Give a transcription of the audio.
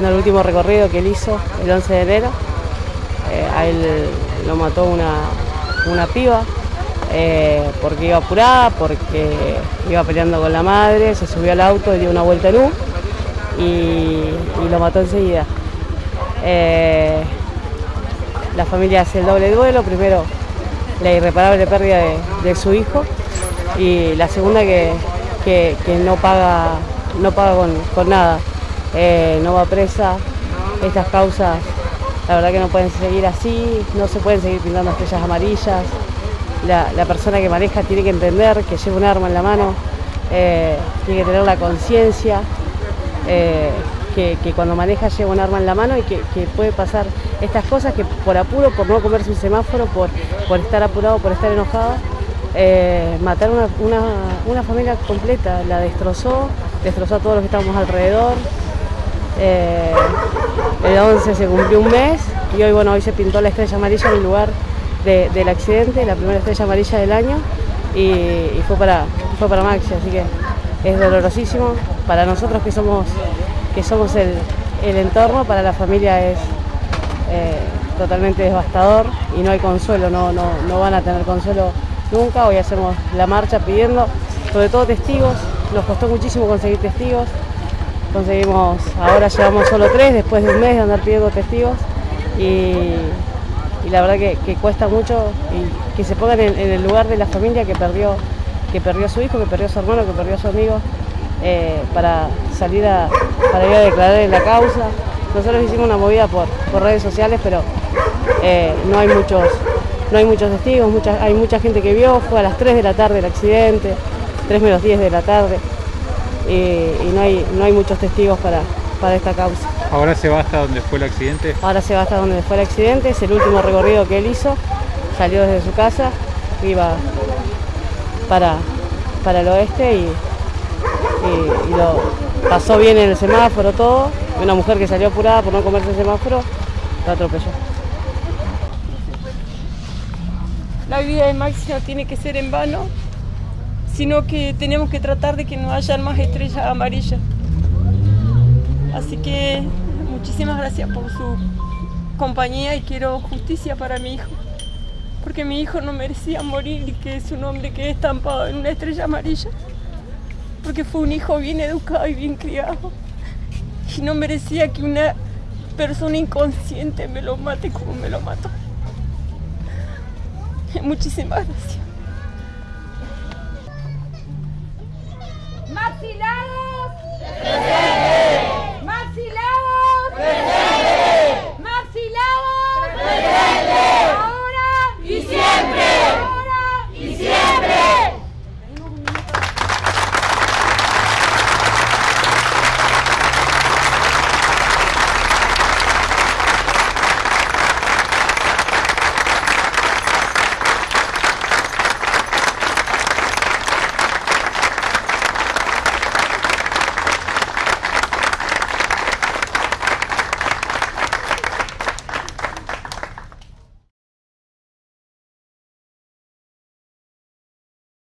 haciendo el último recorrido que él hizo el 11 de enero. Eh, a él lo mató una, una piba eh, porque iba apurada, porque iba peleando con la madre, se subió al auto y dio una vuelta en U y, lo mató enseguida. Eh, la familia hace el doble duelo, primero la irreparable pérdida de, su hijo y la segunda que, que- no paga, no paga con nada, Eh, no va presa, estas causas la verdad que no pueden seguir así, no se pueden seguir pintando estrellas amarillas, la, persona que maneja tiene que entender que lleva un arma en la mano, eh, tiene que tener la conciencia eh, que, cuando maneja lleva un arma en la mano y que, puede pasar estas cosas que por apuro, por no comerse un semáforo, por, estar apurado, por estar enojado, eh, matar una, una familia completa, la destrozó, destrozó a todos los que estábamos alrededor. Eh, el 11 se cumplió un mes y hoy, bueno, hoy se pintó la estrella amarilla en el lugar de- del accidente, la primera estrella amarilla del año y, fue, para, fue para Maxi, así que es dolorosísimo. Para nosotros que somos, que somos el, el entorno, para la familia es eh, totalmente devastador y no hay consuelo, no, no, no van a tener consuelo nunca. Hoy hacemos la marcha pidiendo, sobre todo testigos, nos costó muchísimo conseguir testigos. Conseguimos, ahora llevamos solo tres después de un mes de andar pidiendo testigos y, la verdad que, cuesta mucho y que se pongan en, el lugar de la familia que perdió, que perdió a su hijo, que perdió a su hermano, que perdió a su amigo eh, para salir a, para ir a declarar en la causa. Nosotros hicimos una movida por, por redes sociales, pero eh, no hay muchos, no hay muchos testigos, mucha- hay mucha gente que vio, fue a las 3 de la tarde el accidente, 3 menos 10 de la tarde, y, y no, hay, no hay muchos testigos para, para esta causa. Ahora se va hasta donde fue el accidente. Ahora se va hasta donde fue el accidente, es el último recorrido que él hizo, salió desde su casa, iba para, para el oeste y, y- y lo pasó bien en el semáforo todo, una mujer que salió apurada por no comerse el semáforo, lo atropelló. La vida de Maxi no tiene que ser en vano, sino que tenemos que tratar de que no hayan más estrellas amarillas. Así que muchísimas gracias por su compañía y quiero justicia para mi hijo. Porque mi hijo no merecía morir y que su nombre quede estampado en una estrella amarilla. Porque fue un hijo bien educado y bien criado. Y no merecía que una persona inconsciente me lo mate como me lo mató. Muchísimas gracias. Maxi, la